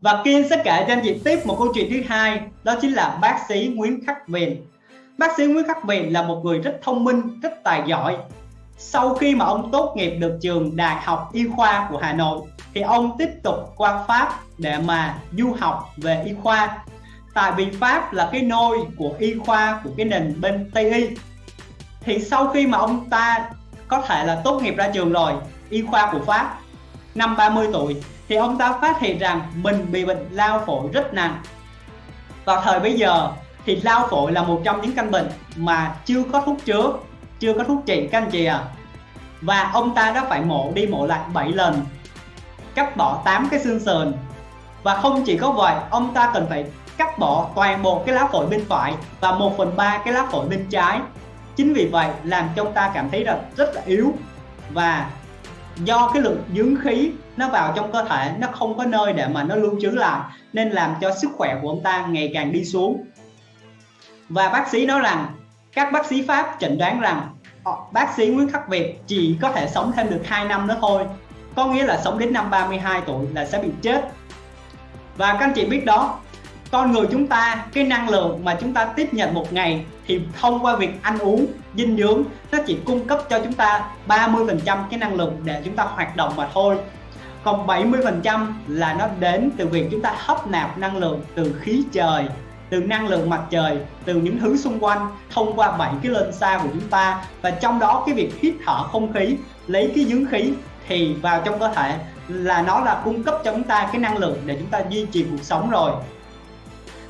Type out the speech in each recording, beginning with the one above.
và Kiên sẽ kể cho anh chị tiếp một câu chuyện thứ hai, đó chính là bác sĩ Nguyễn Khắc Viền bác sĩ Nguyễn Khắc Viền là một người rất thông minh, rất tài giỏi. Sau khi mà ông tốt nghiệp được trường Đại học Y khoa của Hà Nội, thì ông tiếp tục qua Pháp để mà du học về y khoa. Tại vì Pháp là cái nôi của y khoa của cái nền bên Tây y. Thì sau khi mà ông ta có thể là tốt nghiệp ra trường rồi, y khoa của Pháp, năm 30 tuổi thì ông ta phát hiện rằng mình bị bệnh lao phổi rất nặng. Vào thời bây giờ thì lao phổi là một trong những căn bệnh mà chưa có thuốc chữa, chưa có thuốc trị các anh chị à và ông ta đã phải mổ đi mổ lại 7 lần, cắt bỏ 8 cái xương sườn. Và không chỉ có vậy, ông ta cần phải cắt bỏ toàn bộ cái lá phổi bên phải và 1 phần 3 cái lá phổi bên trái. Chính vì vậy làm cho ông ta cảm thấy là rất là yếu và do cái lượng dưỡng khí nó vào trong cơ thể nó không có nơi để mà nó lưu trữ lại, nên làm cho sức khỏe của ông ta ngày càng đi xuống. Và bác sĩ nói rằng, các bác sĩ Pháp chẩn đoán rằng ờ, bác sĩ Nguyễn Khắc Việt chỉ có thể sống thêm được 2 năm nữa thôi, có nghĩa là sống đến năm 32 tuổi là sẽ bị chết. Và các anh chị biết đó con người chúng ta, cái năng lượng mà chúng ta tiếp nhận một ngày thì thông qua việc ăn uống, dinh dưỡng, nó chỉ cung cấp cho chúng ta 30% cái năng lượng để chúng ta hoạt động mà thôi. Còn 70% là nó đến từ việc chúng ta hấp nạp năng lượng từ khí trời, từ năng lượng mặt trời, từ những thứ xung quanh thông qua bảy cái lên xa của chúng ta. Và trong đó cái việc hít thở không khí, lấy cái dưỡng khí thì vào trong cơ thể là nó là cung cấp cho chúng ta cái năng lượng để chúng ta duy trì cuộc sống rồi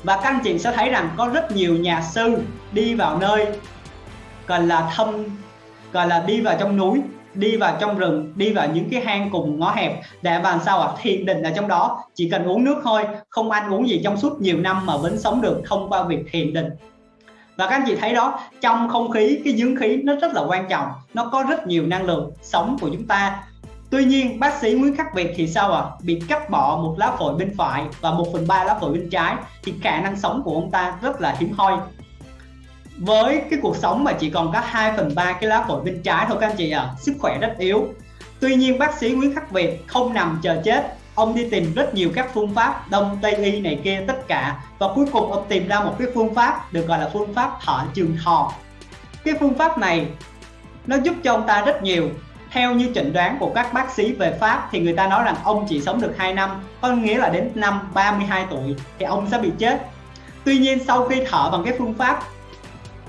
và các anh chị sẽ thấy rằng có rất nhiều nhà sư đi vào nơi, gọi là thâm, gọi là đi vào trong núi, đi vào trong rừng, đi vào những cái hang cùng ngõ hẹp. Để bàn sao ạ? Thiền định ở trong đó, chỉ cần uống nước thôi, không ăn uống gì trong suốt nhiều năm mà vẫn sống được thông qua việc thiền định. Và các anh chị thấy đó, trong không khí, cái dưỡng khí nó rất là quan trọng, nó có rất nhiều năng lượng sống của chúng ta. Tuy nhiên bác sĩ Nguyễn Khắc Việt thì sao ạ? À? Bị cắt bỏ một lá phổi bên phải và 1 phần 3 lá phổi bên trái thì khả năng sống của ông ta rất là hiếm hoi. Với cái cuộc sống mà chỉ còn có 2 phần 3 cái lá phổi bên trái thôi các anh chị ạ, à, sức khỏe rất yếu. Tuy nhiên bác sĩ Nguyễn Khắc Việt không nằm chờ chết, ông đi tìm rất nhiều các phương pháp đông tây y này kia tất cả và cuối cùng ông tìm ra một cái phương pháp được gọi là phương pháp thở trường thọ. Cái phương pháp này nó giúp cho ông ta rất nhiều theo như chẩn đoán của các bác sĩ về Pháp thì người ta nói rằng ông chỉ sống được 2 năm có nghĩa là đến năm 32 tuổi thì ông sẽ bị chết. Tuy nhiên sau khi thở bằng cái phương pháp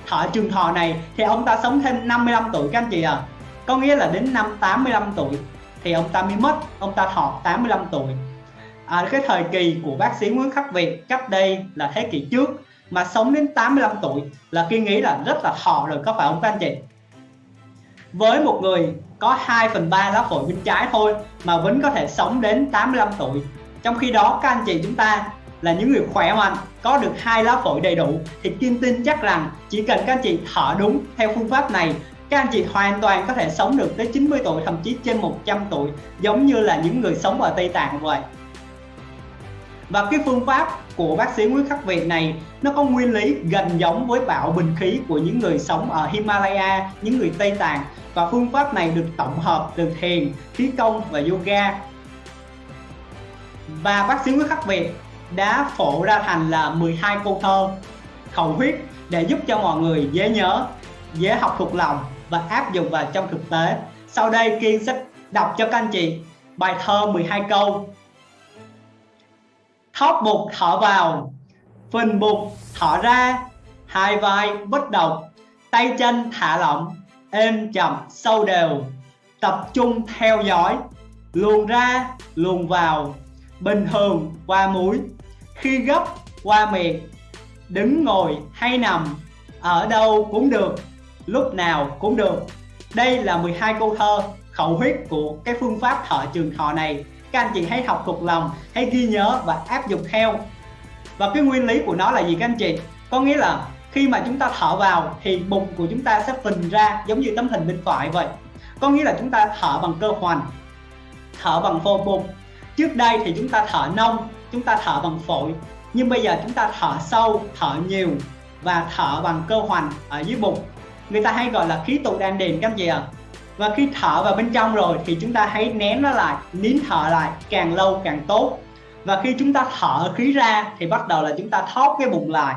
thở trường thọ này thì ông ta sống thêm 55 tuổi các anh chị à có nghĩa là đến năm 85 tuổi thì ông ta mới mất ông ta thọ 85 tuổi. À, cái thời kỳ của bác sĩ Nguyễn Khắc Việt cách đây là thế kỷ trước mà sống đến 85 tuổi là khi nghĩ là rất là thọ rồi có phải không các anh chị? Với một người có 2 phần 3 lá phổi bên trái thôi mà vẫn có thể sống đến 85 tuổi. Trong khi đó, các anh chị chúng ta là những người khỏe mạnh, có được hai lá phổi đầy đủ thì Kim tin chắc rằng chỉ cần các anh chị thở đúng theo phương pháp này, các anh chị hoàn toàn có thể sống được tới 90 tuổi, thậm chí trên 100 tuổi, giống như là những người sống ở Tây Tạng vậy và cái phương pháp của bác sĩ Nguyễn Khắc Việt này nó có nguyên lý gần giống với bạo bình khí của những người sống ở Himalaya, những người Tây Tạng. Và phương pháp này được tổng hợp từ thiền, khí công và yoga. Và bác sĩ Nguyễn Khắc Việt đã phổ ra thành là 12 câu thơ khẩu huyết để giúp cho mọi người dễ nhớ, dễ học thuộc lòng và áp dụng vào trong thực tế. Sau đây Kiên sẽ đọc cho các anh chị bài thơ 12 câu thóp bụng thở vào, phình bụng thở ra, hai vai bất động, tay chân thả lỏng, êm chậm sâu đều, tập trung theo dõi, luồn ra, luồn vào, bình thường qua mũi, khi gấp qua miệng, đứng ngồi hay nằm, ở đâu cũng được, lúc nào cũng được. Đây là 12 câu thơ khẩu huyết của cái phương pháp thở trường thọ này các anh chị hãy học thuộc lòng, hãy ghi nhớ và áp dụng theo. Và cái nguyên lý của nó là gì các anh chị? Có nghĩa là khi mà chúng ta thở vào thì bụng của chúng ta sẽ phình ra giống như tấm hình bên phải vậy. Có nghĩa là chúng ta thở bằng cơ hoành, thở bằng phô bụng. Trước đây thì chúng ta thở nông, chúng ta thở bằng phổi. Nhưng bây giờ chúng ta thở sâu, thở nhiều và thở bằng cơ hoành ở dưới bụng. Người ta hay gọi là khí tụ đan điền các anh chị ạ. à? Và khi thở vào bên trong rồi thì chúng ta hãy nén nó lại, nín thở lại càng lâu càng tốt. Và khi chúng ta thở khí ra thì bắt đầu là chúng ta thóp cái bụng lại.